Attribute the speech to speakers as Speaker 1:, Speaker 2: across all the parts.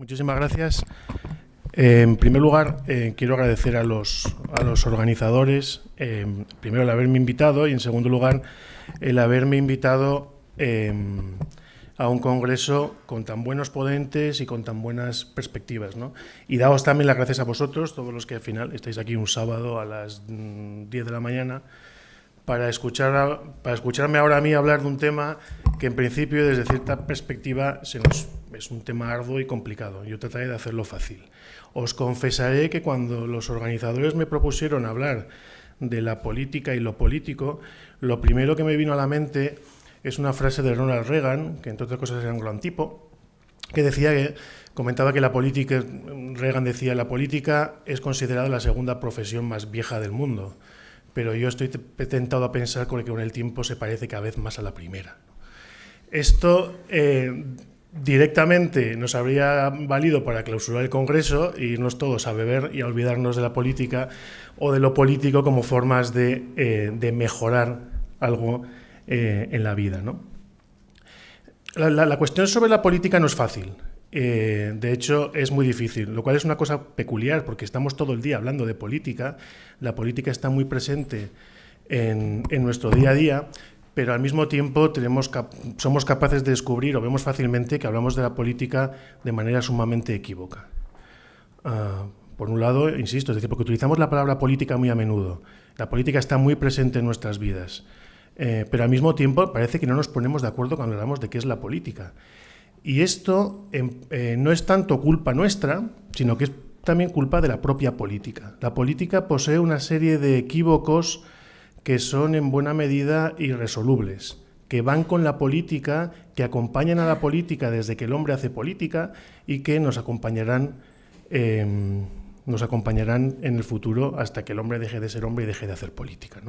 Speaker 1: Muchísimas gracias. Eh, en primer lugar, eh, quiero agradecer a los, a los organizadores, eh, primero el haberme invitado y en segundo lugar el haberme invitado a un congreso con tan buenos ponentes y con tan buenas perspectivas. ¿no? Y daos también las gracias a vosotros, todos los que al final estáis aquí un sábado a las 10 mm, de la mañana, para, escuchar para escucharme ahora a mí hablar de un tema que en principio desde cierta perspectiva es un tema arduo y complicado. Yo trataré de hacerlo fácil. Os confesaré que cuando los organizadores me propusieron hablar de la política y lo político, lo primero que me vino a la mente es una frase de Ronald Reagan, que entre otras cosas era un gran tipo, que decía que comentaba que la política, Reagan decía, la política es considerada la segunda profesión más vieja del mundo, pero yo estoy tentado a pensar que con el tiempo se parece cada vez más a la primera. Esto eh, directamente nos habría valido para clausurar el Congreso e irnos todos a beber y a olvidarnos de la política o de lo político como formas de, eh, mejorar algo eh, en la vida. ¿no? La, cuestión sobre la política no es fácil. Eh, de hecho, es muy difícil, lo cual es una cosa peculiar porque estamos todo el día hablando de política. La política está muy presente en, nuestro día a día, pero al mismo tiempo somos capaces de descubrir o vemos fácilmente que hablamos de la política de manera sumamente equívoca. Ah, por un lado, insisto, es decir, porque utilizamos la palabra política muy a menudo. La política está muy presente en nuestras vidas, eh, pero al mismo tiempo parece que no nos ponemos de acuerdo cuando hablamos de qué es la política. Y esto em, eh, no es tanto culpa nuestra, sino que es también culpa de la propia política. La política posee una serie de equívocos que son en buena medida irresolubles, que van con la política, que acompañan a la política desde que el hombre hace política y que nos acompañarán, em, nos acompañarán en el futuro hasta que el hombre deje de ser hombre y deje de hacer política.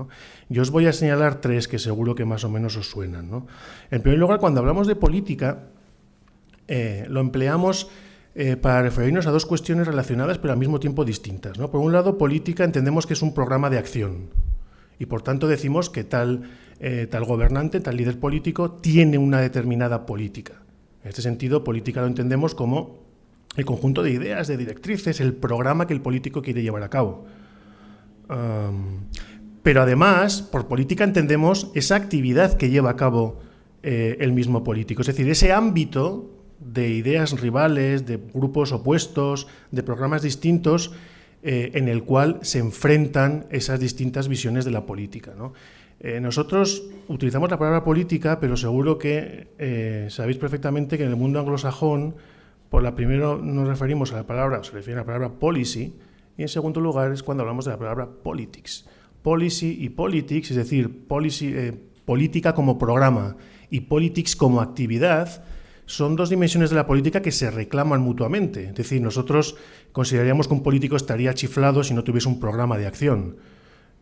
Speaker 1: Yo os voy a señalar tres que seguro que más o menos os suenan. En primer lugar, cuando hablamos de política, eh, lo empleamos eh, para referirnos a dos cuestiones relacionadas pero al mismo tiempo distintas. Por un lado, política entendemos que es un programa de acción y por tanto decimos que tal, eh, tal gobernante, tal líder político tiene una determinada política. En este sentido, política lo entendemos como el conjunto de ideas, de directrices, el programa que el político quiere llevar a cabo. pero además, por política entendemos esa actividad que lleva a cabo el mismo político, es decir, ese ámbito de ideas rivales, de grupos opuestos, de programas distintos eh, en el cual se enfrentan esas distintas visiones de la política. Eh, nosotros utilizamos la palabra política, pero seguro que eh, sabéis perfectamente que en el mundo anglosajón, por la primero nos referimos a la palabra, se refiere a la palabra policy, y en segundo lugar es cuando hablamos de la palabra politics. Policy y politics, es decir, policy, política como programa y politics como actividad, son dos dimensiones de la política que se reclaman mutuamente. Es decir, nosotros consideraríamos que un político estaría chiflado si no tuviese un programa de acción.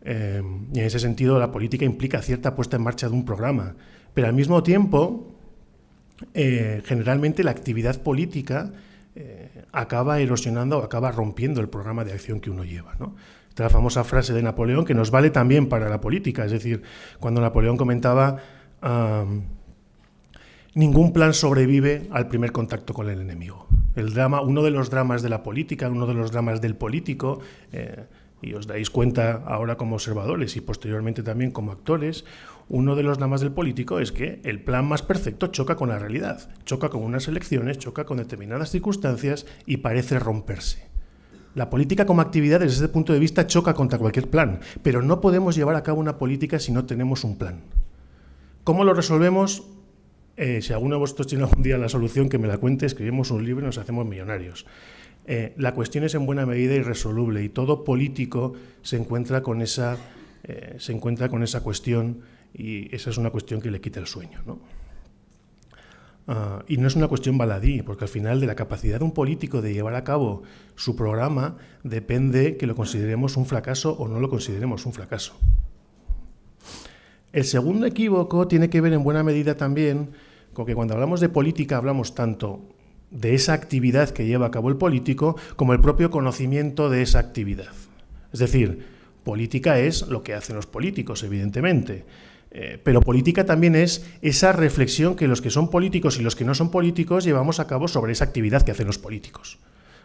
Speaker 1: Eh, y en ese sentido, la política implica cierta puesta en marcha de un programa. Pero al mismo tiempo, eh, generalmente la actividad política eh, acaba erosionando o acaba rompiendo el programa de acción que uno lleva. ¿no? Esta es la famosa frase de Napoleón que nos vale también para la política. Es decir, cuando Napoleón comentaba ningún plan sobrevive al primer contacto con el enemigo. El drama, uno de los dramas de la política, uno de los dramas del político, eh, y os dais cuenta ahora como observadores y posteriormente también como actores, uno de los dramas del político es que el plan más perfecto choca con la realidad, choca con unas elecciones, choca con determinadas circunstancias y parece romperse. La política como actividad desde ese punto de vista choca contra cualquier plan, pero no podemos llevar a cabo una política si no tenemos un plan. ¿Cómo lo resolvemos? Eh, si alguno de vosotros tiene algún día la solución, que me la cuente, escribimos un libro y nos hacemos millonarios. Eh, la cuestión es en buena medida irresoluble y todo político se encuentra con esa, eh, se encuentra con esa cuestión y esa es una cuestión que le quita el sueño. Ah, y no es una cuestión baladí, porque al final de la capacidad de un político de llevar a cabo su programa depende que lo consideremos un fracaso o no lo consideremos un fracaso. El segundo equívoco tiene que ver en buena medida también porque cuando hablamos de política hablamos tanto de esa actividad que lleva a cabo el político como el propio conocimiento de esa actividad. Es decir, política es lo que hacen los políticos, evidentemente, Eh, pero política también es esa reflexión que los que son políticos y los que no son políticos llevamos a cabo sobre esa actividad que hacen los políticos.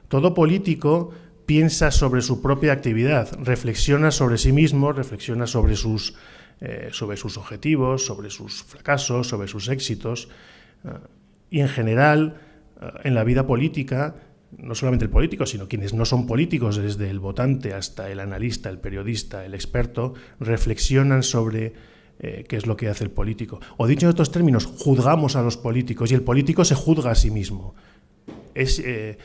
Speaker 1: Todo político piensa sobre su propia actividad, reflexiona sobre sí mismo, reflexiona sobre sus, eh, sobre sus objetivos, sobre sus fracasos, sobre sus éxitos. Eh, y en general, en la vida política, no solamente el político, sino quienes no son políticos, desde el votante hasta el analista, el periodista, el experto, reflexionan sobre eh, qué es lo que hace el político. O dicho en otros términos, juzgamos a los políticos y el político se juzga a sí mismo. Es, eh,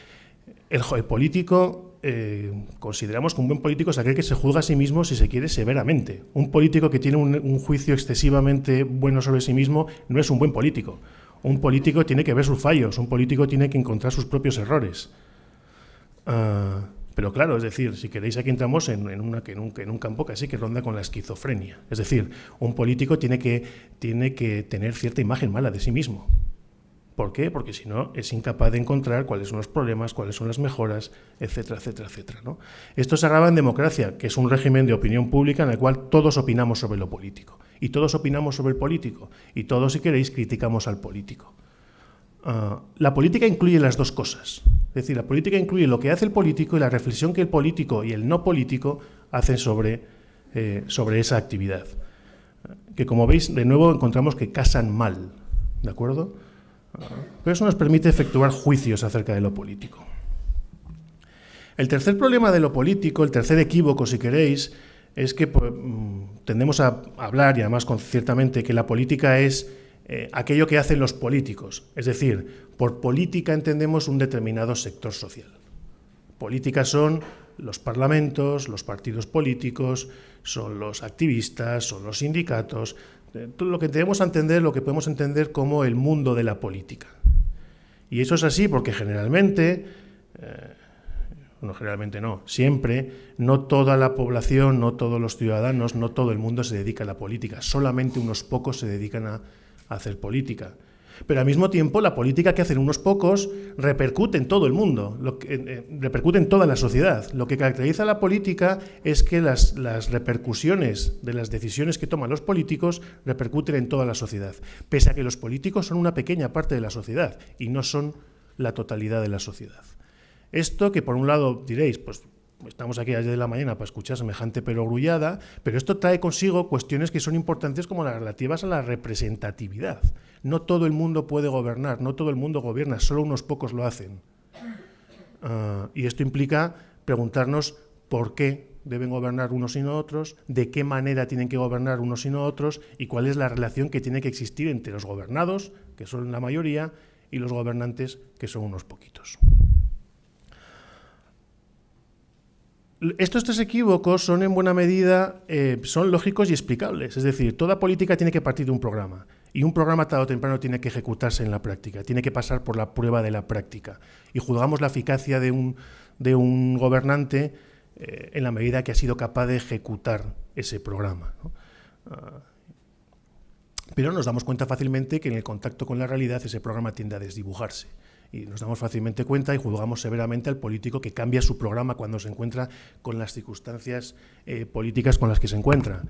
Speaker 1: el, político, eh, consideramos que un buen político es aquel que se juzga a sí mismo si se quiere severamente. Un político que tiene un, juicio excesivamente bueno sobre sí mismo no es un buen político. Un político tiene que ver sus fallos, un político tiene que encontrar sus propios errores. Ah, pero claro, es decir, si queréis aquí entramos en, una, un, en un campo casi que ronda con la esquizofrenia. Es decir, un político tiene que, tiene que tener cierta imagen mala de sí mismo. ¿Por qué? Porque si no es incapaz de encontrar cuáles son los problemas, cuáles son las mejoras, etcétera, etcétera, etcétera. ¿no? Esto se agrava en democracia, que es un régimen de opinión pública en el cual todos opinamos sobre lo político. Y todos opinamos sobre el político. Y todos, si queréis, criticamos al político. Ah, la política incluye las dos cosas. Es decir, la política incluye lo que hace el político y la reflexión que el político y el no político hacen sobre, eh, sobre esa actividad. Que como veis, de nuevo encontramos que casan mal. ¿De acuerdo? Pero eso nos permite efectuar juicios acerca de lo político. El tercer problema de lo político, el tercer equívoco, si queréis, es que pues, mm, tendemos a hablar, y además ciertamente, que la política es eh, aquello que hacen los políticos. Es decir, por política entendemos un determinado sector social. Política son los parlamentos, los partidos políticos, son los activistas, son los sindicatos, lo que tenemos a entender, lo que podemos entender como el mundo de la política. Y eso es así porque generalmente, eh, no generalmente no, siempre, no toda la población, no todos los ciudadanos, no todo el mundo se dedica a la política, solamente unos pocos se dedican a hacer política. Pero al mismo tiempo, la política que hacen unos pocos repercute en todo el mundo, lo que, eh, repercute en toda la sociedad. Lo que caracteriza a la política es que las, las, repercusiones de las decisiones que toman los políticos repercuten en toda la sociedad, pese a que los políticos son una pequeña parte de la sociedad y no son la totalidad de la sociedad. Esto que por un lado diréis, pues estamos aquí desde la mañana para escuchar semejante perogrullada, pero esto trae consigo cuestiones que son importantes como las relativas a la representatividad. No todo el mundo puede gobernar, no todo el mundo gobierna, solo unos pocos lo hacen. Ah, y esto implica preguntarnos por qué deben gobernar unos y no otros, de qué manera tienen que gobernar unos y no otros, y cuál es la relación que tiene que existir entre los gobernados, que son la mayoría, y los gobernantes, que son unos poquitos. Estos tres equívocos son en buena medida eh, son lógicos y explicables. Es decir, toda política tiene que partir de un programa. Y un programa tarde o temprano tiene que ejecutarse en la práctica, tiene que pasar por la prueba de la práctica. Y juzgamos la eficacia de un, de un gobernante eh, en la medida que ha sido capaz de ejecutar ese programa. Ah, pero nos damos cuenta fácilmente que en el contacto con la realidad ese programa tiende a desdibujarse y nos damos fácilmente cuenta y juzgamos severamente al político que cambia su programa cuando se encuentra con las circunstancias eh, políticas con las que se encuentra.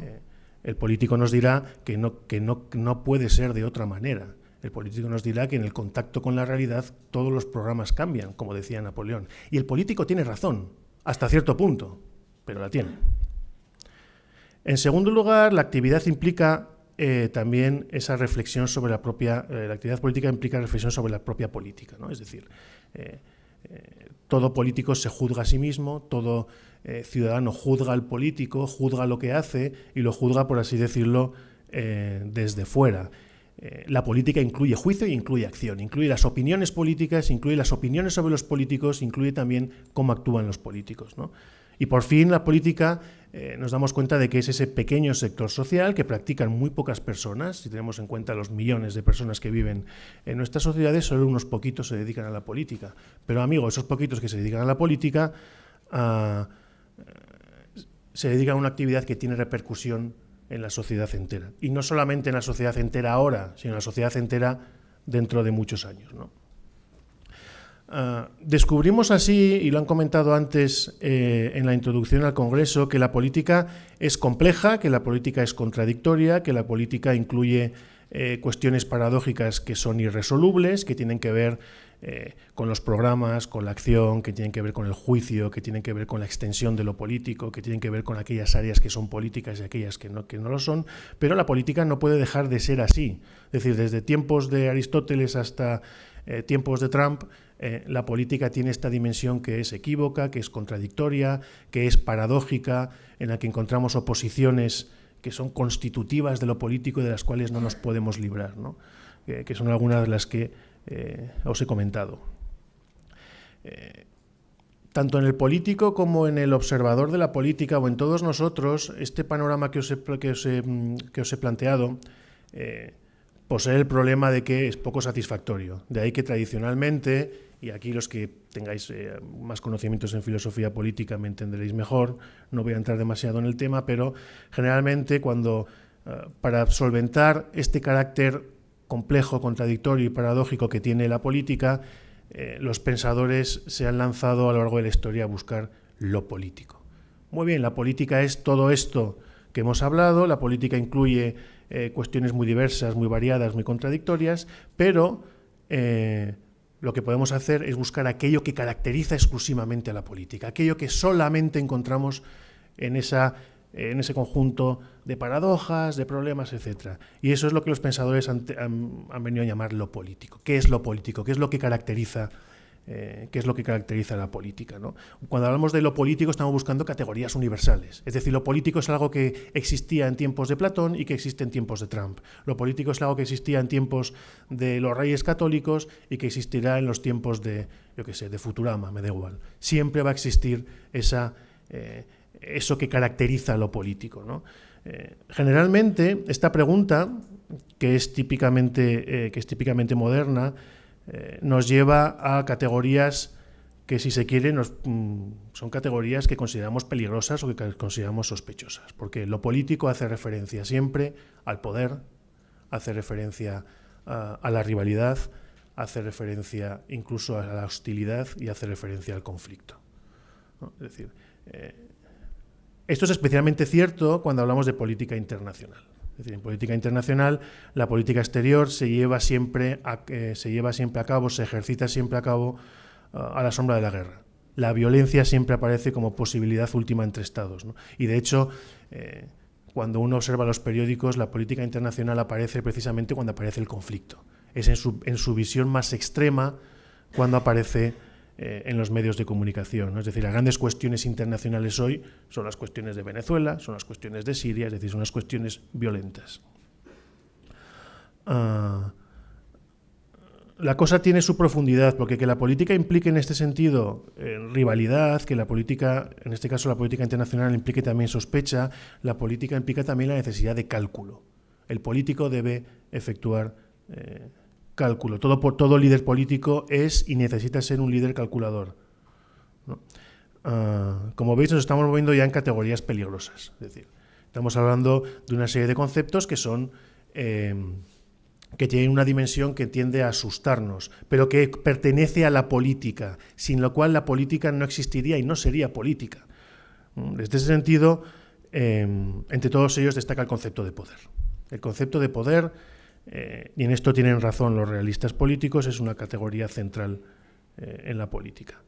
Speaker 1: Eh, el político nos dirá que, no, que no, no puede ser de otra manera. El político nos dirá que en el contacto con la realidad todos los programas cambian, como decía Napoleón. Y el político tiene razón, hasta cierto punto, pero la tiene. En segundo lugar, la actividad implica eh, también esa reflexión sobre la propia, eh, la actividad política implica reflexión sobre la propia política, ¿no? Es decir, eh, todo político se juzga a sí mismo, todo ciudadano juzga al político, juzga lo que hace y lo juzga, por así decirlo, desde fuera. la política incluye juicio y incluye acción, incluye las opiniones políticas, incluye las opiniones sobre los políticos, incluye también cómo actúan los políticos. ¿no? Y por fin la política eh, nos damos cuenta de que es ese pequeño sector social que practican muy pocas personas, si tenemos en cuenta los millones de personas que viven en nuestras sociedades, solo unos poquitos se dedican a la política. Pero amigo, esos poquitos que se dedican a la política ah, se dedican a una actividad que tiene repercusión en la sociedad entera. Y no solamente en la sociedad entera ahora, sino en la sociedad entera dentro de muchos años. Ah, descubrimos así, y lo han comentado antes eh, en la introducción al Congreso, que la política es compleja, que la política es contradictoria, que la política incluye eh, cuestiones paradójicas que son irresolubles, que tienen que ver eh, con los programas, con la acción, que tienen que ver con el juicio, que tienen que ver con la extensión de lo político, que tienen que ver con aquellas áreas que son políticas y aquellas que no, que no lo son, pero la política no puede dejar de ser así. Es decir, desde tiempos de Aristóteles hasta tiempos de Trump, eh, la política tiene esta dimensión que es equívoca, que es contradictoria, que es paradójica, en la que encontramos oposiciones que son constitutivas de lo político y de las cuales no nos podemos librar, que son algunas de las que eh, os he comentado. Eh, tanto en el político como en el observador de la política o en todos nosotros, este panorama que os he, mm, que os he, planteado posee el problema de que es poco satisfactorio. De ahí que tradicionalmente y aquí los que tengáis eh, más conocimientos en filosofía política me entenderéis mejor, no voy a entrar demasiado en el tema, pero generalmente cuando eh, para solventar este carácter complejo, contradictorio y paradójico que tiene la política, eh, los pensadores se han lanzado a lo largo de la historia a buscar lo político. Muy bien, la política es todo esto que hemos hablado, la política incluye cuestiones muy diversas, muy variadas, muy contradictorias, pero lo que podemos hacer es buscar aquello que caracteriza exclusivamente a la política, aquello que solamente encontramos en, esa, en ese conjunto de paradojas, de problemas, etc. Y eso es lo que los pensadores han, han venido a llamar lo político. ¿Qué es lo político? ¿Qué es lo que caracteriza eh, que es lo que caracteriza la política. Cuando hablamos de lo político estamos buscando categorías universales. Es decir, lo político es algo que existía en tiempos de Platón y que existe en tiempos de Trump. Lo político es algo que existía en tiempos de los reyes católicos y que existirá en los tiempos de, yo qué sé, de Futurama, me da igual. Siempre va a existir esa, eh, eso que caracteriza lo político. Eh, generalmente, esta pregunta, que es típicamente, que es típicamente moderna, eh, nos lleva a categorías que si se quiere mm, son categorías que consideramos peligrosas o que consideramos sospechosas, porque lo político hace referencia siempre al poder, hace referencia a, la rivalidad, hace referencia incluso a la hostilidad y hace referencia al conflicto. Es decir, eh, esto es especialmente cierto cuando hablamos de política internacional. Decir, en política internacional, la política exterior se lleva siempre a, eh, se lleva siempre a cabo, se ejercita siempre a cabo ah, a la sombra de la guerra. La violencia siempre aparece como posibilidad última entre Estados. Y de hecho, eh, cuando uno observa los periódicos, la política internacional aparece precisamente cuando aparece el conflicto. Es en su, en su visión más extrema cuando aparece eh, en los medios de comunicación. Es decir, las grandes cuestiones internacionales hoy son las cuestiones de Venezuela, son las cuestiones de Siria, es decir, son las cuestiones violentas. Ah, la cosa tiene su profundidad, porque que la política implique en este sentido eh, rivalidad, que la política, en este caso la política internacional, implique también sospecha, la política implica también la necesidad de cálculo. El político debe efectuar eh, cálculo. Todo, todo líder político es y necesita ser un líder calculador. Ah, como veis, nos estamos moviendo ya en categorías peligrosas. Es decir, estamos hablando de una serie de conceptos que son... Eh, que tienen una dimensión que tiende a asustarnos, pero que pertenece a la política, sin lo cual la política no existiría y no sería política. Desde ese sentido, eh, entre todos ellos destaca el concepto de poder. El concepto de poder eh, y en esto tienen razón los realistas políticos, es una categoría central eh, en la política.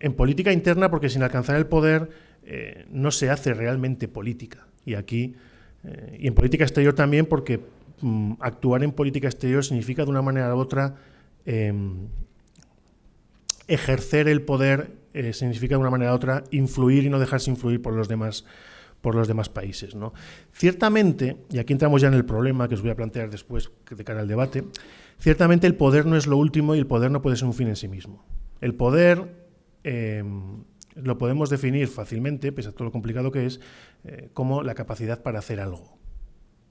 Speaker 1: En política interna, porque sin alcanzar el poder eh, no se hace realmente política. Y aquí, y en política exterior también, porque mm, actuar en política exterior significa de una manera u otra em, ejercer el poder, significa de una manera u otra influir y no dejarse influir por los demás por los demás países. ¿no? Ciertamente, y aquí entramos ya en el problema que os voy a plantear después de cara al debate, ciertamente el poder no es lo último y el poder no puede ser un fin en sí mismo. El poder em, lo podemos definir fácilmente, pese a todo lo complicado que es, eh, como la capacidad para hacer algo.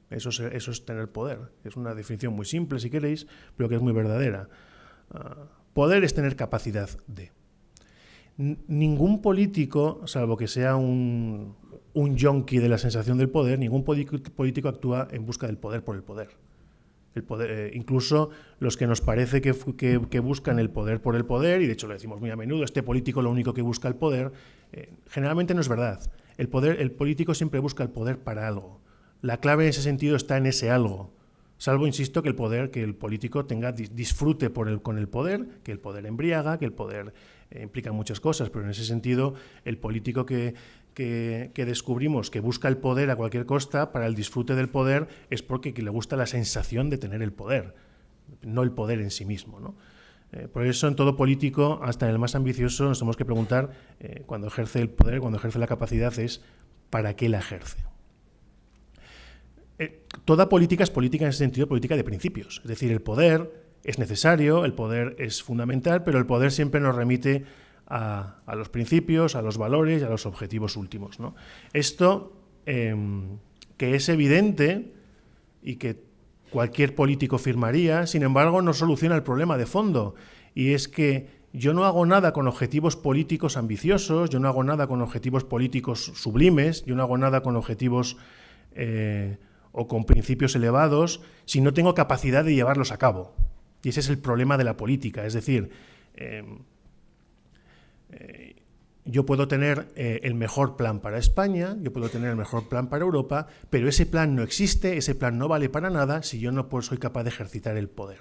Speaker 1: Eso es, eso es tener poder. Es una definición muy simple, si queréis, pero que es muy verdadera. Ah, poder es tener capacidad de. ningún político, salvo que sea un, un yonki de la sensación del poder, ningún político actúa en busca del poder por el poder. El poder, eh, incluso los que nos parece que, que, buscan el poder por el poder, y de hecho lo decimos muy a menudo, este político lo único que busca el poder, eh, generalmente no es verdad. El, poder, el político siempre busca el poder para algo. La clave en ese sentido está en ese algo. Salvo, insisto, que el poder, que el político tenga disfrute por el, con el poder, que el poder embriaga, que el poder eh, implica muchas cosas, pero en ese sentido el político que, que, descubrimos que busca el poder a cualquier costa para el disfrute del poder es porque le gusta la sensación de tener el poder, no el poder en sí mismo. ¿no? Eh, por eso en todo político, hasta en el más ambicioso, nos tenemos que preguntar, eh, cuando ejerce el poder, cuando ejerce la capacidad, es ¿para qué la ejerce? Eh, toda política es política en ese sentido, política de principios. Es decir, el poder es necesario, el poder es fundamental, pero el poder siempre nos remite a, los principios, a los valores y a los objetivos últimos. Esto, em, que es evidente y que cualquier político firmaría, sin embargo, no soluciona el problema de fondo, y es que yo no hago nada con objetivos políticos ambiciosos, yo no hago nada con objetivos políticos sublimes, yo no hago nada con objetivos eh, o con principios elevados si no tengo capacidad de llevarlos a cabo. Y ese es el problema de la política. Es decir, em, yo puedo tener eh, el mejor plan para España, yo puedo tener el mejor plan para Europa, pero ese plan no existe, ese plan no vale para nada si yo no soy capaz de ejercitar el poder.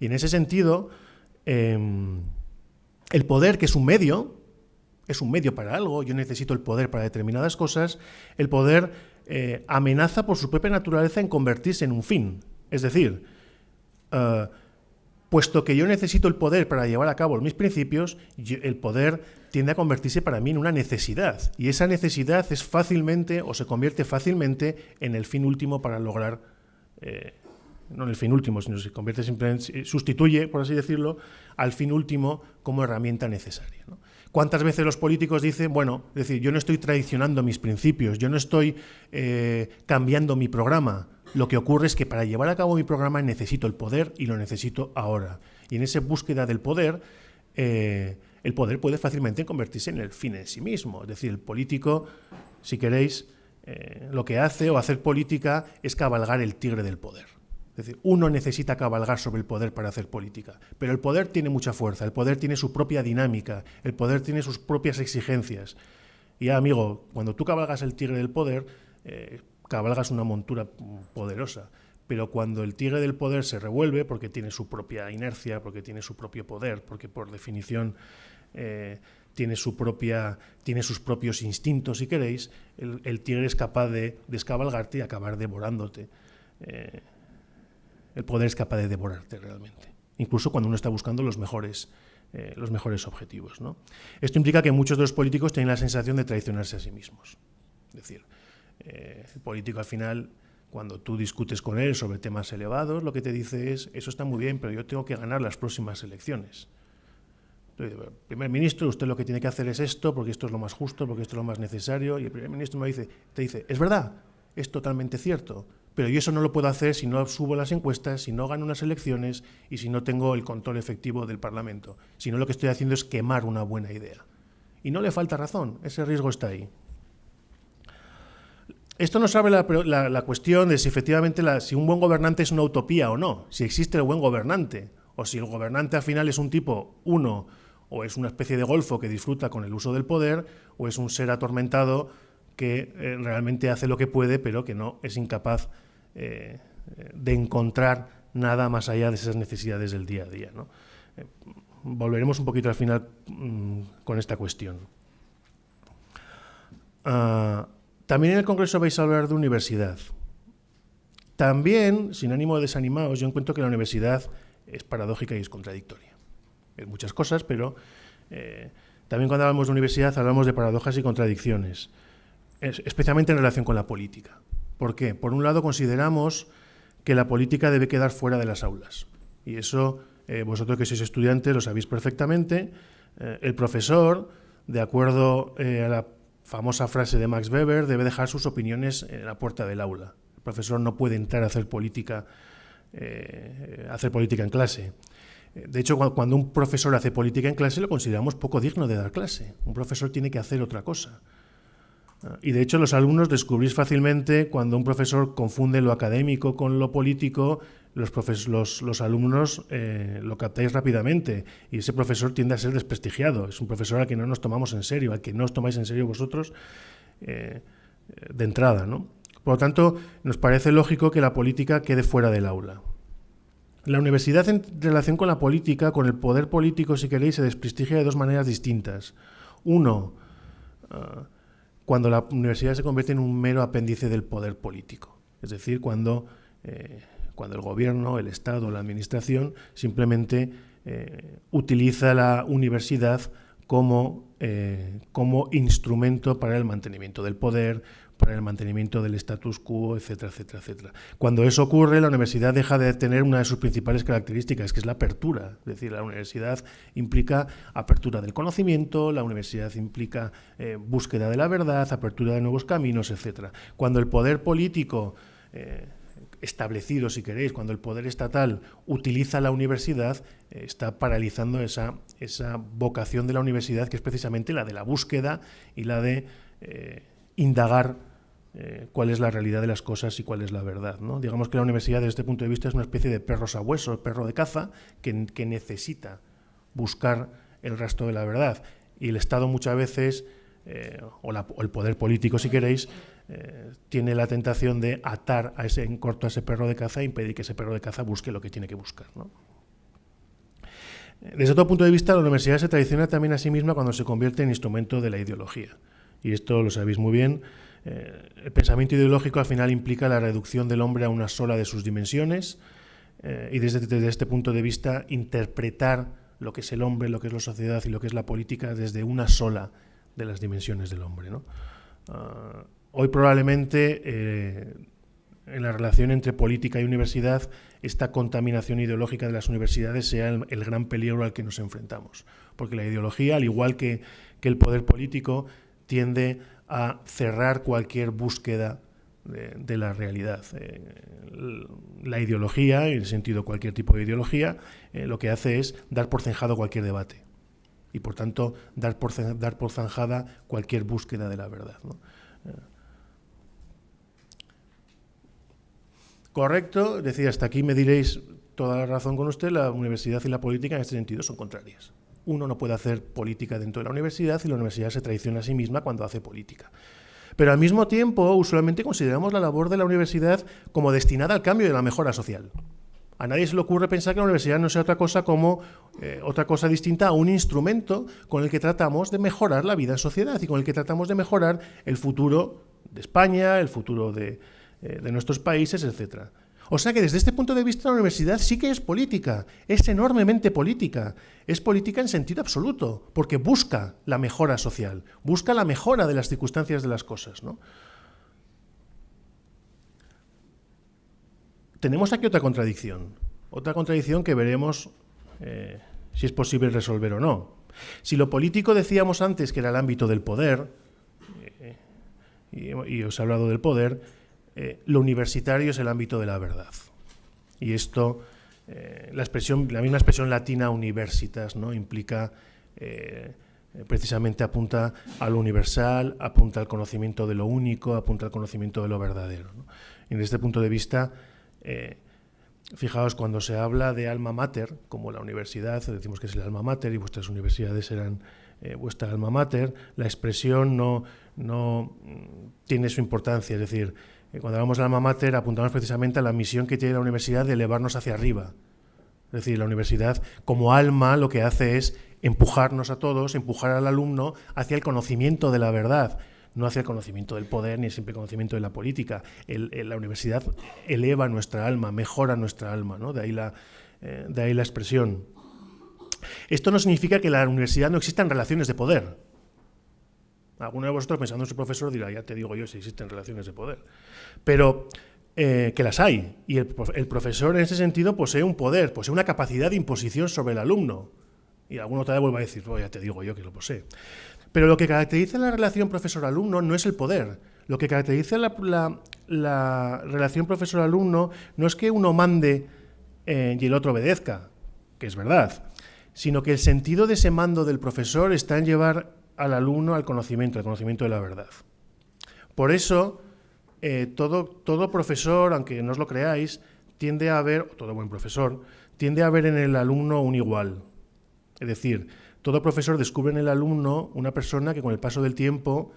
Speaker 1: Y en ese sentido, em, el poder, que es un medio, es un medio para algo, yo necesito el poder para determinadas cosas, el poder eh, amenaza por su propia naturaleza en convertirse en un fin. Es decir, eh, puesto que yo necesito el poder para llevar a cabo mis principios, el poder tiende a convertirse para mí en una necesidad. Y esa necesidad es fácilmente o se convierte fácilmente en el fin último para lograr, eh, no en el fin último, sino se convierte simplemente, sustituye, por así decirlo, al fin último como herramienta necesaria. ¿Cuántas veces los políticos dicen, bueno, es decir, yo no estoy traicionando mis principios, yo no estoy eh, cambiando mi programa? Lo que ocurre es que para llevar a cabo mi programa necesito el poder y lo necesito ahora. Y en esa búsqueda del poder, eh, el poder puede fácilmente convertirse en el fin en sí mismo. Es decir, el político, si queréis, eh, lo que hace o hacer política es cabalgar el tigre del poder. Es decir, uno necesita cabalgar sobre el poder para hacer política, pero el poder tiene mucha fuerza, el poder tiene su propia dinámica, el poder tiene sus propias exigencias. Y amigo, cuando tú cabalgas el tigre del poder, eh, cabalgas una montura poderosa. Pero cuando el tigre del poder se revuelve, porque tiene su propia inercia, porque tiene su propio poder, porque por definición eh, tiene, su propia, tiene sus propios instintos, si queréis, el, tigre es capaz de descabalgarte y acabar devorándote. Eh, el poder es capaz de devorarte realmente, incluso cuando uno está buscando los mejores, eh, los mejores objetivos. ¿no? Esto implica que muchos de los políticos tienen la sensación de traicionarse a sí mismos. Es decir, eh, el político al final, cuando tú discutes con él sobre temas elevados, lo que te dice es, eso está muy bien, pero yo tengo que ganar las próximas elecciones. primer ministro, usted lo que tiene que hacer es esto, porque esto es lo más justo, porque esto es lo más necesario, y el primer ministro me dice, te dice, es verdad, es totalmente cierto, pero yo eso no lo puedo hacer si no subo las encuestas, si no gano unas elecciones y si no tengo el control efectivo del Parlamento. Si no, lo que estoy haciendo es quemar una buena idea. Y no le falta razón, ese riesgo está ahí. Esto nos abre la, cuestión de si efectivamente si un buen gobernante es una utopía o no, si existe el buen gobernante, o si el gobernante al final es un tipo uno, o es una especie de golfo que disfruta con el uso del poder, o es un ser atormentado que eh, realmente hace lo que puede, pero que no es incapaz eh, de encontrar nada más allá de esas necesidades del día a día. Eh, volveremos un poquito al final mm, con esta cuestión. Ah, también en el Congreso vais a hablar de universidad. También, sin ánimo de desanimaros, yo encuentro que la universidad es paradójica y es contradictoria. Es muchas cosas, pero eh, también cuando hablamos de universidad hablamos de paradojas y contradicciones, especialmente en relación con la política. ¿Por qué? Por un lado, consideramos que la política debe quedar fuera de las aulas. Y eso, eh, vosotros que sois estudiantes lo sabéis perfectamente. Eh, el profesor, de acuerdo a la famosa frase de Max Weber, debe dejar sus opiniones en la puerta del aula. El profesor no puede entrar a hacer política, hacer política en clase. De hecho, cuando un profesor hace política en clase, lo consideramos poco digno de dar clase. Un profesor tiene que hacer otra cosa. Y de hecho los alumnos descubrís fácilmente cuando un profesor confunde lo académico con lo político, los, los, los alumnos eh, lo captáis rápidamente y ese profesor tiende a ser desprestigiado. Es un profesor al que no nos tomamos en serio, al que no os tomáis en serio vosotros eh, de entrada. ¿no? Por lo tanto, nos parece lógico que la política quede fuera del aula. La universidad en relación con la política, con el poder político, si queréis, se desprestigia de dos maneras distintas. Uno, ah, cuando la universidad se convierte en un mero apéndice del poder político. Es decir, cuando, eh, cuando el gobierno, el Estado, la administración simplemente eh, utiliza la universidad como, eh, como instrumento para el mantenimiento del poder, para el mantenimiento del status quo, etcétera, etcétera, etcétera. Cuando eso ocurre, la universidad deja de tener una de sus principales características, que es la apertura. Es decir, la universidad implica apertura del conocimiento, la universidad implica eh, búsqueda de la verdad, apertura de nuevos caminos, etcétera. Cuando el poder político eh, establecido, si queréis, cuando el poder estatal utiliza la universidad, eh, está paralizando esa, esa vocación de la universidad, que es precisamente la de la búsqueda y la de indagar eh, cuál es la realidad de las cosas y cuál es la verdad. ¿no? Digamos que la universidad desde este punto de vista es una especie de perro sabueso, perro de caza, que, necesita buscar el rastro de la verdad. Y el Estado muchas veces, eh, o, el poder político si queréis, eh, tiene la tentación de atar a ese, en corto a ese perro de caza e impedir que ese perro de caza busque lo que tiene que buscar. Desde otro punto de vista, la universidad se traiciona también a sí misma cuando se convierte en instrumento de la ideología. Y esto lo sabéis muy bien, eh, el pensamiento ideológico al final implica la reducción del hombre a una sola de sus dimensiones eh, y desde, este punto de vista interpretar lo que es el hombre, lo que es la sociedad y lo que es la política desde una sola de las dimensiones del hombre. Ah, hoy probablemente eh, en la relación entre política y universidad esta contaminación ideológica de las universidades sea el, gran peligro al que nos enfrentamos. Porque la ideología, al igual que, que el poder político, tiende a cerrar cualquier búsqueda de, la realidad. Eh, la ideología, en el sentido cualquier tipo de ideología, eh, lo que hace es dar por zanjado cualquier debate y por tanto dar por, dar por zanjada cualquier búsqueda de la verdad. Correcto, decía, hasta aquí me diréis toda la razón con usted, la universidad y la política en este sentido son contrarias uno no puede hacer política dentro de la universidad y la universidad se traiciona a sí misma cuando hace política. Pero al mismo tiempo, usualmente consideramos la labor de la universidad como destinada al cambio y a la mejora social. A nadie se le ocurre pensar que la universidad no sea otra cosa como eh, otra cosa distinta a un instrumento con el que tratamos de mejorar la vida en sociedad y con el que tratamos de mejorar el futuro de España, el futuro de, eh, de nuestros países, etcétera. O sea que desde este punto de vista la universidad sí que es política, es enormemente política, es política en sentido absoluto, porque busca la mejora social, busca la mejora de las circunstancias de las cosas. ¿no? Tenemos aquí otra contradicción, otra contradicción que veremos eh, si es posible resolver o no. Si lo político decíamos antes que era el ámbito del poder, eh, y os he hablado del poder, eh, lo universitario es el ámbito de la verdad. Y esto, eh, la, expresión, la misma expresión latina universitas, ¿no? implica, eh, precisamente apunta a lo universal, apunta al conocimiento de lo único, apunta al conocimiento de lo verdadero. Y desde este punto de vista, fijaos, cuando se habla de alma mater, como la universidad, decimos que es el alma mater y vuestras universidades serán vuestra alma mater, la expresión no, no mm, tiene su importancia, es decir, cuando hablamos de alma mater apuntamos precisamente a la misión que tiene la universidad de elevarnos hacia arriba. Es decir, la universidad como alma lo que hace es empujarnos a todos, empujar al alumno hacia el conocimiento de la verdad, no hacia el conocimiento del poder ni el simple conocimiento de la política. la universidad eleva nuestra alma, mejora nuestra alma, ¿no? de, ahí la, eh, de ahí la expresión. Esto no significa que en la universidad no existan relaciones de poder. Alguno de vosotros pensando en su profesor dirá, ya te digo yo si existen relaciones de poder. Pero eh, que las hay. Y el, profesor en ese sentido posee un poder, posee una capacidad de imposición sobre el alumno. Y alguno te vuelve a decir, oh, ya te digo yo que lo posee. Pero lo que caracteriza la relación profesor-alumno no es el poder. Lo que caracteriza la, relación profesor-alumno no es que uno mande eh, y el otro obedezca, que es verdad, sino que el sentido de ese mando del profesor está en llevar al alumno al conocimiento, al conocimiento de la verdad. Por eso, eh, todo, todo profesor, aunque no os lo creáis, tiende a ver, todo buen profesor, tiende a ver en el alumno un igual. Es decir, todo profesor descubre en el alumno una persona que con el paso del tiempo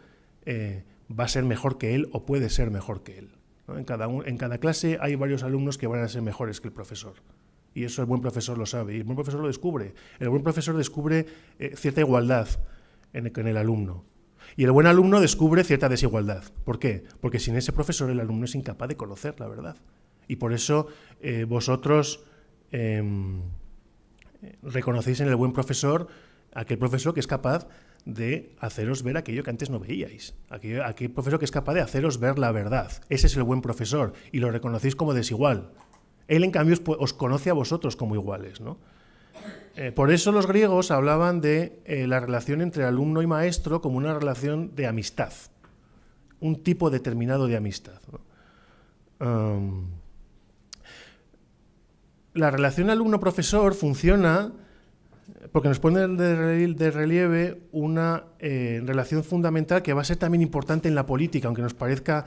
Speaker 1: eh, va a ser mejor que él o puede ser mejor que él. En, cada en cada clase hay varios alumnos que van a ser mejores que el profesor. Y eso el buen profesor lo sabe, y el buen profesor lo descubre. El buen profesor descubre eh, cierta igualdad en el, alumno. Y el buen alumno descubre cierta desigualdad. ¿Por qué? Porque sin ese profesor el alumno es incapaz de conocer la verdad. Y por eso eh, vosotros em, reconocéis en el buen profesor aquel profesor que es capaz de haceros ver aquello que antes no veíais. Aquel profesor que es capaz de haceros ver la verdad. Ese es el buen profesor y lo reconocéis como desigual. Él, en cambio, os conoce a vosotros como iguales. ¿no? Eh, por eso los griegos hablaban de eh, la relación entre alumno y maestro como una relación de amistad, un tipo determinado de amistad. La relación alumno-profesor funciona porque nos pone de relieve una eh, relación fundamental que va a ser también importante en la política, aunque nos parezca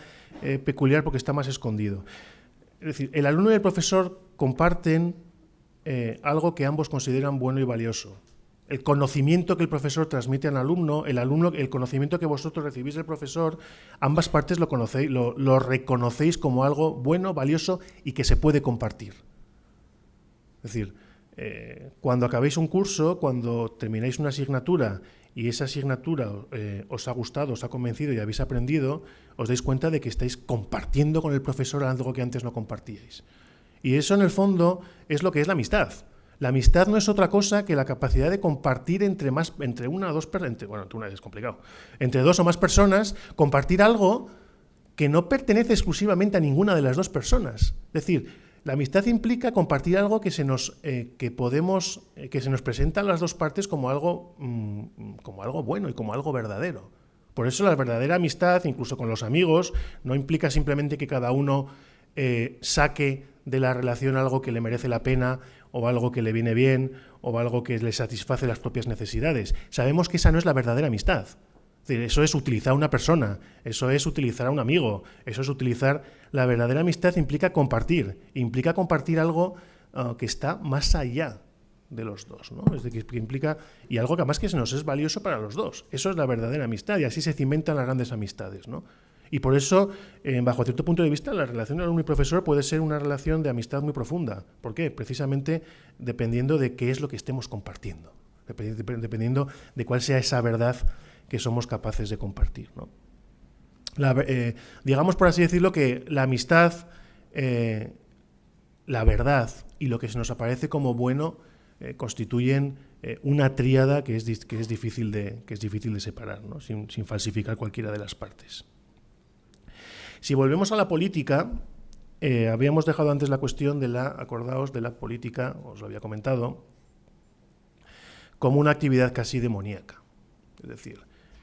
Speaker 1: peculiar porque está más escondido. Es decir, el alumno y el profesor comparten eh, algo que ambos consideran bueno y valioso. El conocimiento que el profesor transmite al alumno, el alumno, el conocimiento que vosotros recibís del profesor, ambas partes lo, conocéis, lo, reconocéis como algo bueno, valioso y que se puede compartir. Es decir, eh, cuando acabéis un curso, cuando termináis una asignatura y esa asignatura eh, os ha gustado, os ha convencido y habéis aprendido, os dais cuenta de que estáis compartiendo con el profesor algo que antes no compartíais. Y eso en el fondo es lo que es la amistad. La amistad no es otra cosa que la capacidad de compartir entre más, entre una o dos personas, bueno, una es complicado, entre dos o más personas, compartir algo que no pertenece exclusivamente a ninguna de las dos personas. Es decir, la amistad implica compartir algo que se nos, eh, que podemos, eh, que se nos presenta a las dos partes como algo, mm, como algo bueno y como algo verdadero. Por eso la verdadera amistad, incluso con los amigos, no implica simplemente que cada uno eh, saque de la relación algo que le merece la pena o algo que le viene bien o algo que le satisface las propias necesidades. Sabemos que esa no es la verdadera amistad eso es utilizar a una persona, eso es utilizar a un amigo, eso es utilizar... La verdadera amistad implica compartir, implica compartir algo ah, que está más allá de los dos, ¿no? Es decir, que implica... Y algo que además que se nos es valioso para los dos. Eso es la verdadera amistad y así se cimentan las grandes amistades, ¿no? Y por eso, eh, bajo cierto punto de vista, la relación alumno y profesor puede ser una relación de amistad muy profunda. ¿Por qué? Precisamente dependiendo de qué es lo que estemos compartiendo, dependiendo de cuál sea esa verdad que somos capaces de compartir. Eh, digamos, por así decirlo, que la amistad, eh, la verdad y lo que se nos aparece como bueno constituyen una tríada que es, difícil, de, que es difícil de separar, sin, falsificar cualquiera de las partes. Si volvemos a la política, habíamos dejado antes la cuestión de la, acordaos, de la política, os lo había comentado, como una actividad casi demoníaca. Es decir,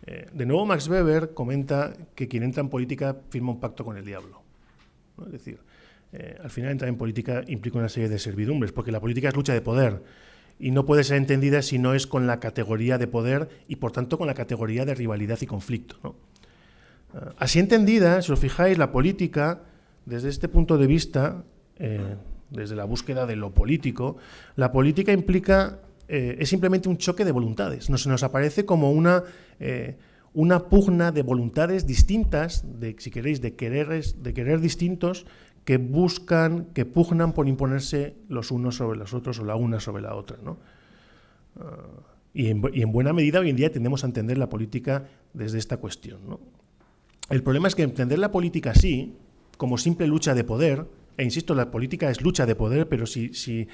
Speaker 1: eh, de nuevo, Max Weber comenta que quien entra en política firma un pacto con el diablo. Es decir, eh, al final entrar en política implica una serie de servidumbres, porque la política es lucha de poder y no puede ser entendida si no es con la categoría de poder y por tanto con la categoría de rivalidad y conflicto. Eh, así entendida, si os fijáis, la política, desde este punto de vista, desde la búsqueda de lo político, la política implica eh, es simplemente un choque de voluntades. Nos, nos aparece como una, eh, una pugna de voluntades distintas, de, si queréis, de quereres, de querer distintos, que buscan, que pugnan por imponerse los unos sobre los otros o la una sobre la otra. Ah, y, en, buena medida hoy en día tendemos a entender la política desde esta cuestión. El problema es que entender la política así, como simple lucha de poder, e insisto, la política es lucha de poder, pero si, si,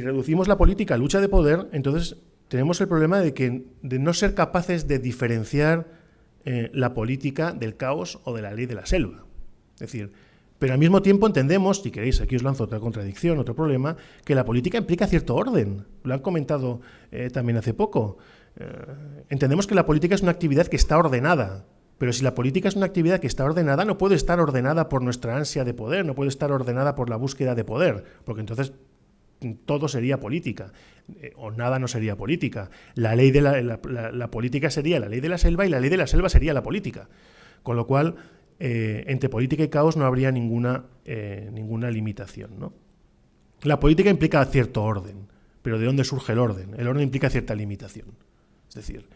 Speaker 1: reducimos la política a lucha de poder, entonces tenemos el problema de, que, de no ser capaces de diferenciar eh, la política del caos o de la ley de la selva. Es decir, pero al mismo tiempo entendemos, si queréis, aquí os lanzo otra contradicción, otro problema, que la política implica cierto orden. Lo han comentado eh, también hace poco. Eh, entendemos que la política es una actividad que está ordenada, pero si la política es una actividad que está ordenada, no puede estar ordenada por nuestra ansia de poder, no puede estar ordenada por la búsqueda de poder, porque entonces todo sería política, eh, o nada no sería política. La ley de la, política sería la ley de la selva y la ley de la selva sería la política. Con lo cual, entre política y caos no habría ninguna, ninguna limitación. La política implica cierto orden, pero ¿de dónde surge el orden? El orden implica cierta limitación. Es decir,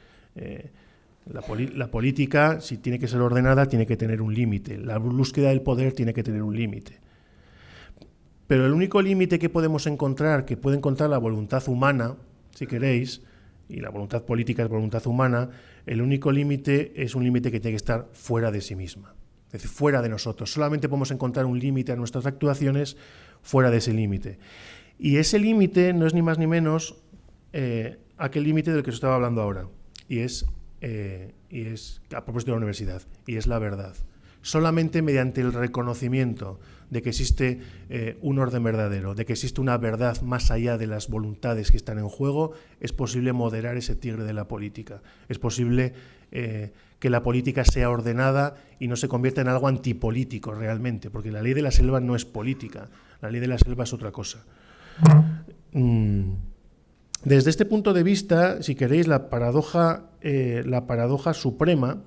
Speaker 1: la, política, si tiene que ser ordenada, tiene que tener un límite. La búsqueda del poder tiene que tener un límite. Pero el único límite que podemos encontrar, que puede encontrar la voluntad humana, si queréis, y la voluntad política es voluntad humana, el único límite es un límite que tiene que estar fuera de sí misma, es decir, fuera de nosotros. Solamente podemos encontrar un límite a nuestras actuaciones fuera de ese límite. Y ese límite no es ni más ni menos eh, aquel límite del que os estaba hablando ahora, y es eh, y es a propósito de la universidad, y es la verdad. Solamente mediante el reconocimiento de que existe eh, un orden verdadero, de que existe una verdad más allá de las voluntades que están en juego, es posible moderar ese tigre de la política. Es posible eh, que la política sea ordenada y no se convierta en algo antipolítico realmente, porque la ley de la selva no es política, la ley de la selva es otra cosa. Mm. Desde este punto de vista, si queréis, la paradoja, eh, la paradoja suprema,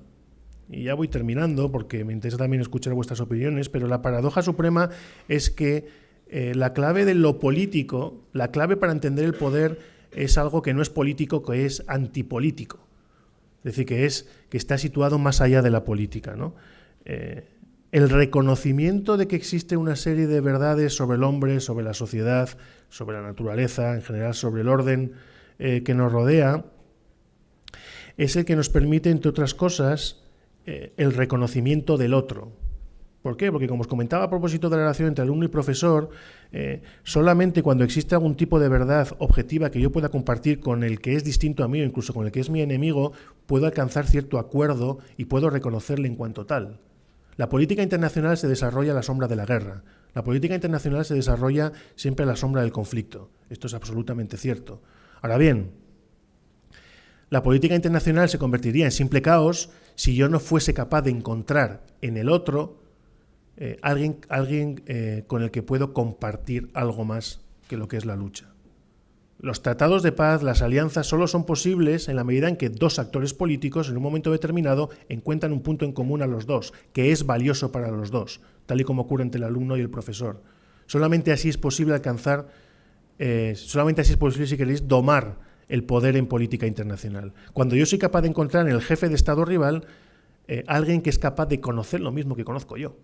Speaker 1: y ya voy terminando porque me interesa también escuchar vuestras opiniones, pero la paradoja suprema es que eh, la clave de lo político, la clave para entender el poder es algo que no es político, que es antipolítico. Es decir, que, es, que está situado más allá de la política. ¿no? Eh, el reconocimiento de que existe una serie de verdades sobre el hombre, sobre la sociedad, sobre la naturaleza, en general sobre el orden eh, que nos rodea, es el que nos permite, entre otras cosas, eh, el reconocimiento del otro. ¿Por qué? Porque como os comentaba a propósito de la relación entre alumno y profesor, eh, solamente cuando existe algún tipo de verdad objetiva que yo pueda compartir con el que es distinto a mí o incluso con el que es mi enemigo, puedo alcanzar cierto acuerdo y puedo reconocerle en cuanto tal. La política internacional se desarrolla a la sombra de la guerra. La política internacional se desarrolla siempre a la sombra del conflicto. Esto es absolutamente cierto. Ahora bien, la política internacional se convertiría en simple caos si yo no fuese capaz de encontrar en el otro eh, alguien, alguien eh, con el que puedo compartir algo más que lo que es la lucha. Los tratados de paz, las alianzas, solo son posibles en la medida en que dos actores políticos en un momento determinado encuentran un punto en común a los dos, que es valioso para los dos, tal y como ocurre entre el alumno y el profesor. Solamente así es posible alcanzar, eh, solamente así es posible, si queréis, domar el poder en política internacional. Cuando yo soy capaz de encontrar en el jefe de Estado rival eh, alguien que es capaz de conocer lo mismo que conozco yo.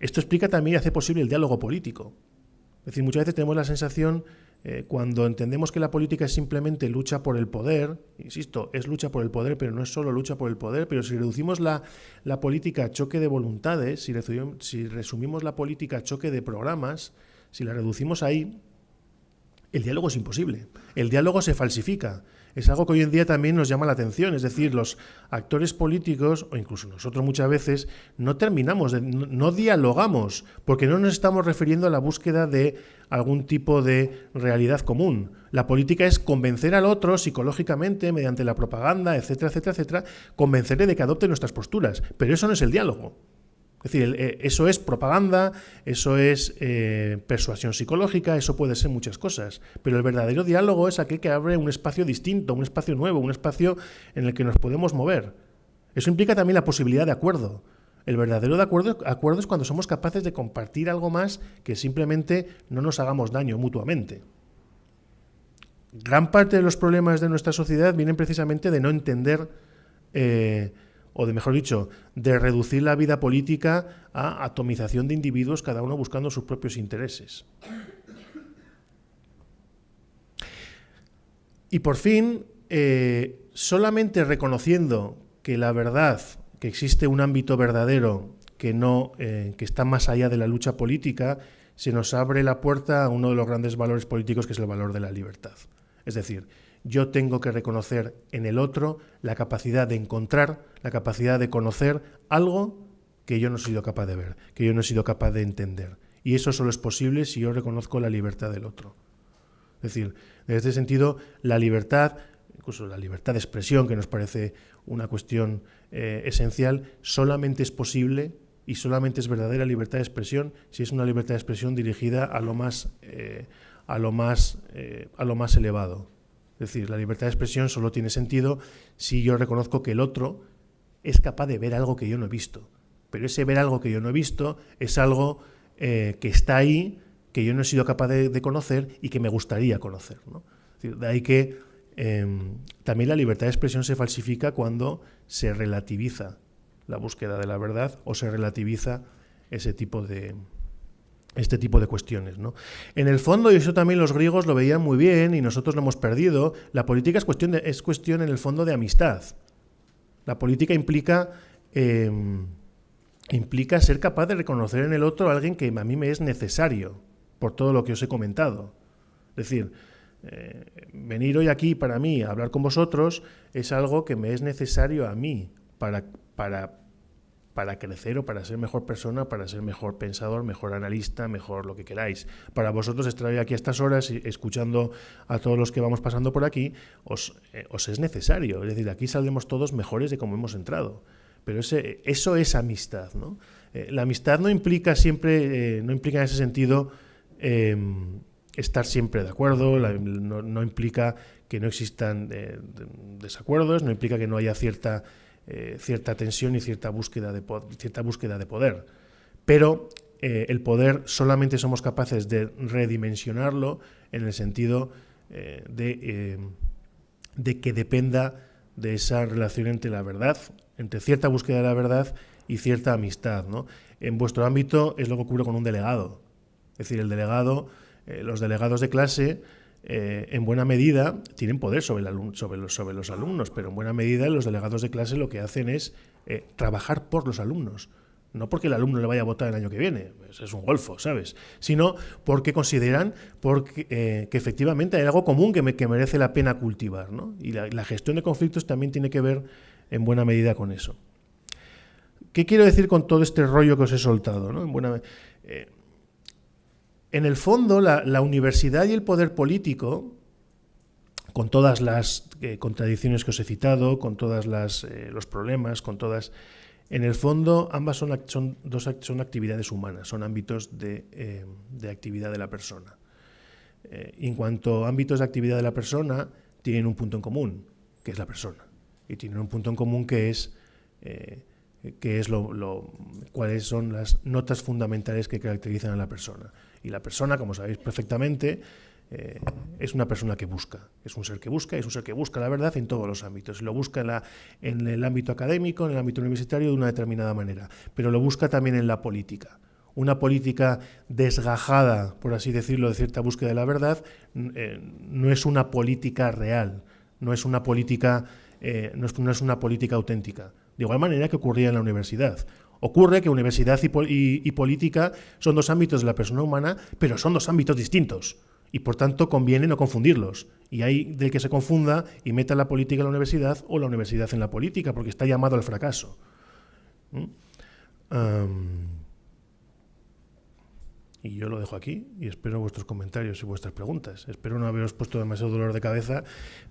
Speaker 1: Esto explica también y hace posible el diálogo político. Es decir, muchas veces tenemos la sensación, eh, cuando entendemos que la política es simplemente lucha por el poder, insisto, es lucha por el poder, pero no es solo lucha por el poder, pero si reducimos la, política a choque de voluntades, si resumimos la política a choque de programas, si la reducimos ahí, el diálogo es imposible. El diálogo se falsifica es algo que hoy en día también nos llama la atención. Es decir, los actores políticos, o incluso nosotros muchas veces, no terminamos, de, no, dialogamos, porque no nos estamos refiriendo a la búsqueda de algún tipo de realidad común. La política es convencer al otro psicológicamente, mediante la propaganda, etcétera, etcétera, etcétera, convencerle de que adopte nuestras posturas. Pero eso no es el diálogo. Es decir, eh, eso es propaganda, eso es eh, persuasión psicológica, eso puede ser muchas cosas. Pero el verdadero diálogo es aquel que abre un espacio distinto, un espacio nuevo, un espacio en el que nos podemos mover. Eso implica también la posibilidad de acuerdo. El verdadero de acuerdo, es cuando somos capaces de compartir algo más que simplemente no nos hagamos daño mutuamente. Gran parte de los problemas de nuestra sociedad vienen precisamente de no entender eh, o de mejor dicho, de reducir la vida política a atomización de individuos, cada uno buscando sus propios intereses. Y por fin, eh, solamente reconociendo que la verdad, que existe un ámbito verdadero que, no, eh, que está más allá de la lucha política, se nos abre la puerta a uno de los grandes valores políticos que es el valor de la libertad. Es decir, yo tengo que reconocer en el otro la capacidad de encontrar, la capacidad de conocer algo que yo no he sido capaz de ver, que yo no he sido capaz de entender. Y eso solo es posible si yo reconozco la libertad del otro. Es decir, en este sentido, la libertad, incluso la libertad de expresión, que nos parece una cuestión eh, esencial, solamente es posible y solamente es verdadera libertad de expresión si es una libertad de expresión dirigida a lo más, eh, a lo más, eh, a lo más elevado. Es decir, la libertad de expresión solo tiene sentido si yo reconozco que el otro es capaz de ver algo que yo no he visto. Pero ese ver algo que yo no he visto es algo eh, que está ahí, que yo no he sido capaz de, conocer y que me gustaría conocer. de ahí que em, también la libertad de expresión se falsifica cuando se relativiza la búsqueda de la verdad o se relativiza ese tipo de, este tipo de cuestiones. ¿no? En el fondo, y eso también los griegos lo veían muy bien y nosotros lo hemos perdido, la política es cuestión, es cuestión en el fondo de amistad. La política implica, em, implica ser capaz de reconocer en el otro a alguien que a mí me es necesario, por todo lo que os he comentado. Es decir, eh, venir hoy aquí para mí a hablar con vosotros es algo que me es necesario a mí para, para para crecer o para ser mejor persona, para ser mejor pensador, mejor analista, mejor lo que queráis. Para vosotros estar aquí a estas horas escuchando a todos los que vamos pasando por aquí, os, eh, es necesario. Es decir, aquí saldremos todos mejores de como hemos entrado. Pero ese, eso es amistad. ¿no? Eh, la amistad no implica siempre, eh, no implica en ese sentido em, estar siempre de acuerdo, no, no, implica que no existan desacuerdos, no implica que no haya cierta eh, cierta tensión y cierta búsqueda de, cierta búsqueda de poder. Pero eh, el poder solamente somos capaces de redimensionarlo en el sentido eh, de, de, que dependa de esa relación entre la verdad, entre cierta búsqueda de la verdad y cierta amistad. ¿no? En vuestro ámbito es lo que ocurre con un delegado. Es decir, el delegado, los delegados de clase eh, en buena medida tienen poder sobre, los, alumnos, pero en buena medida los delegados de clase lo que hacen es eh, trabajar por los alumnos. No porque el alumno le vaya a votar el año que viene, es un golfo, ¿sabes? Sino porque consideran eh, que efectivamente hay algo común que merece la pena cultivar. ¿no? Y la, gestión de conflictos también tiene que ver en buena medida con eso. ¿Qué quiero decir con todo este rollo que os he soltado? ¿no? En buena, en el fondo, la, universidad y el poder político, con todas las eh, contradicciones que os he citado, con todos eh, los problemas, con todas... En el fondo, ambas son, son, dos, son actividades humanas, son ámbitos de, eh, actividad de la persona. en cuanto a ámbitos de actividad de la persona, tienen un punto en común, que es la persona. Y tienen un punto en común que es qué es lo, cuáles son las notas fundamentales que caracterizan a la persona. Y la persona, como sabéis perfectamente, eh, es una persona que busca, es un ser que busca, es un ser que busca la verdad en todos los ámbitos. Lo busca en, el ámbito académico, en el ámbito universitario de una determinada manera, pero lo busca también en la política. Una política desgajada, por así decirlo, de cierta búsqueda de la verdad, eh, no es una política real, no es una política, eh, no es una política auténtica de igual manera que ocurría en la universidad. Ocurre que universidad y, política son dos ámbitos de la persona humana, pero son dos ámbitos distintos. Y por tanto conviene no confundirlos. Y hay del que se confunda y meta la política en la universidad o la universidad en la política, porque está llamado al fracaso. ¿Mm? Y yo lo dejo aquí y espero vuestros comentarios y vuestras preguntas. Espero no haberos puesto demasiado dolor de cabeza,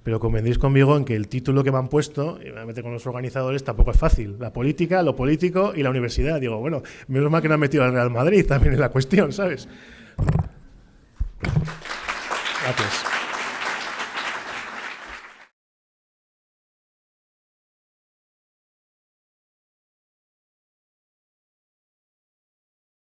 Speaker 1: pero convendréis conmigo en que el título que me han puesto, y me meter con los organizadores, tampoco es fácil. La política, lo político y la universidad. Digo, bueno, menos mal que no han metido al Real Madrid también en la cuestión, ¿sabes? Gracias.